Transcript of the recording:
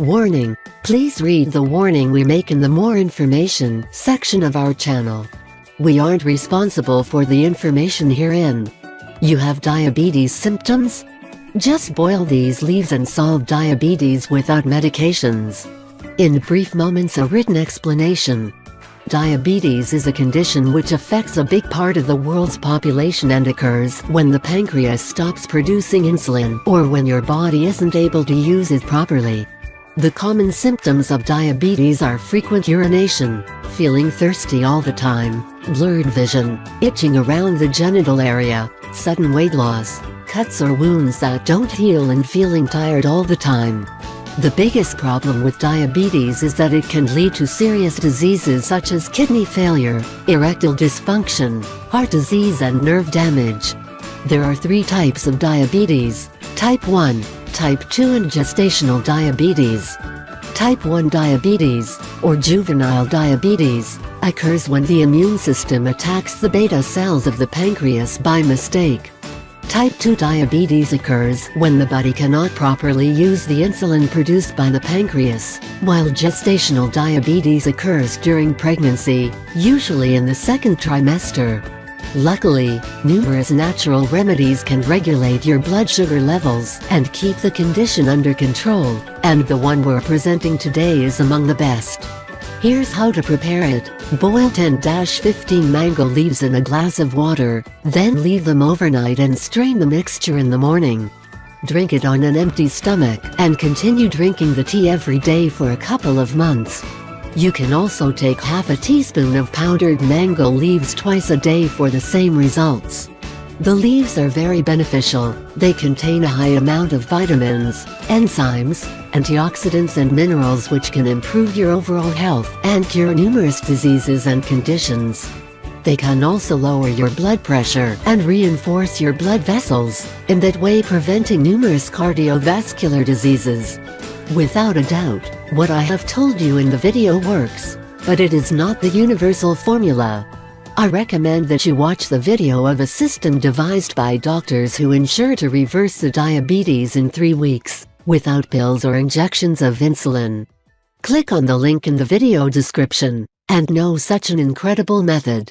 Warning, please read the warning we make in the more information section of our channel. We aren't responsible for the information herein. You have diabetes symptoms? Just boil these leaves and solve diabetes without medications. In brief moments a written explanation. Diabetes is a condition which affects a big part of the world's population and occurs when the pancreas stops producing insulin or when your body isn't able to use it properly. The common symptoms of diabetes are frequent urination, feeling thirsty all the time, blurred vision, itching around the genital area, sudden weight loss, cuts or wounds that don't heal and feeling tired all the time. The biggest problem with diabetes is that it can lead to serious diseases such as kidney failure, erectile dysfunction, heart disease and nerve damage. There are three types of diabetes, type 1, type 2 and gestational diabetes. Type 1 diabetes, or juvenile diabetes, occurs when the immune system attacks the beta cells of the pancreas by mistake. Type 2 diabetes occurs when the body cannot properly use the insulin produced by the pancreas, while gestational diabetes occurs during pregnancy, usually in the second trimester. Luckily, numerous natural remedies can regulate your blood sugar levels and keep the condition under control, and the one we're presenting today is among the best. Here's how to prepare it. Boil 10-15 mango leaves in a glass of water, then leave them overnight and strain the mixture in the morning. Drink it on an empty stomach and continue drinking the tea every day for a couple of months. You can also take half a teaspoon of powdered mango leaves twice a day for the same results. The leaves are very beneficial, they contain a high amount of vitamins, enzymes, antioxidants and minerals which can improve your overall health and cure numerous diseases and conditions. They can also lower your blood pressure and reinforce your blood vessels, in that way preventing numerous cardiovascular diseases. Without a doubt, what I have told you in the video works, but it is not the universal formula. I recommend that you watch the video of a system devised by doctors who ensure to reverse the diabetes in 3 weeks, without pills or injections of insulin. Click on the link in the video description, and know such an incredible method.